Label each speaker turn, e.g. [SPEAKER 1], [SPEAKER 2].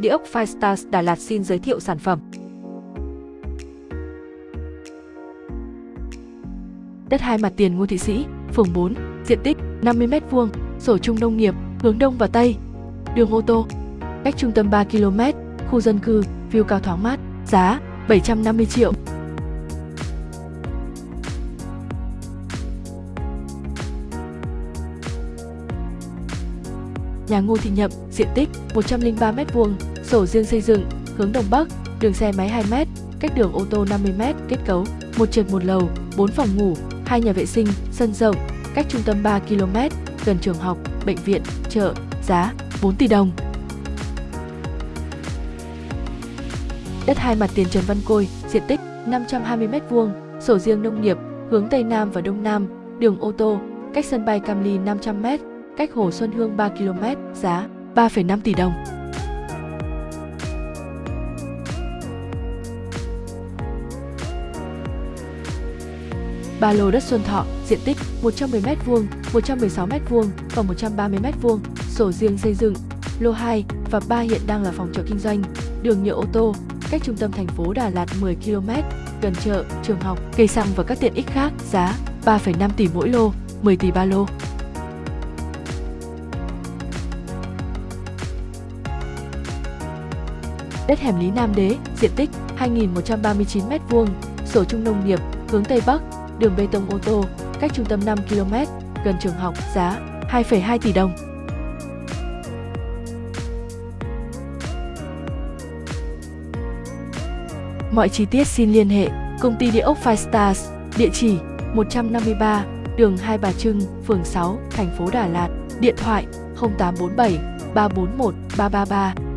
[SPEAKER 1] Địa ốc Firestars Đà Lạt xin giới thiệu sản phẩm. Đất hai mặt tiền Ngô Thị Sĩ, phường 4, diện tích 50m2, sổ chung nông nghiệp, hướng đông và tây. Đường ô tô, cách trung tâm 3 km, khu dân cư, view cao thoáng mát, giá 750 triệu. Nhà Ngô Thị Nhậm, diện tích 103m2, sổ riêng xây dựng, hướng Đông Bắc, đường xe máy 2m, cách đường ô tô 50m, kết cấu, một trệt một lầu, 4 phòng ngủ, hai nhà vệ sinh, sân rộng, cách trung tâm 3 km, gần trường học, bệnh viện, chợ, giá 4 tỷ đồng. Đất hai mặt tiền Trần Văn Côi, diện tích 520m2, sổ riêng nông nghiệp, hướng Tây Nam và Đông Nam, đường ô tô, cách sân bay Cam Ly 500m, cách Hồ Xuân Hương 3 km, giá 3,5 tỷ đồng. Ba lô đất Xuân Thọ, diện tích 110m2, 116m2 và 130m2, sổ riêng xây dựng, lô 2 và 3 hiện đang là phòng trọ kinh doanh, đường nhựa ô tô, cách trung tâm thành phố Đà Lạt 10 km, gần chợ, trường học, cây xăng và các tiện ích khác, giá 3,5 tỷ mỗi lô, 10 tỷ ba lô. Đất hẻm Lý Nam Đế, diện tích 2.139m2, sổ chung nông nghiệp, hướng Tây Bắc, đường bê tông ô tô, cách trung tâm 5 km, gần trường học, giá 2,2 tỷ đồng. Mọi chi tiết xin liên hệ Công ty Địa ốc Five Stars, địa chỉ 153, đường Hai Bà Trưng, phường 6, thành phố Đà Lạt, điện thoại 0847 341 333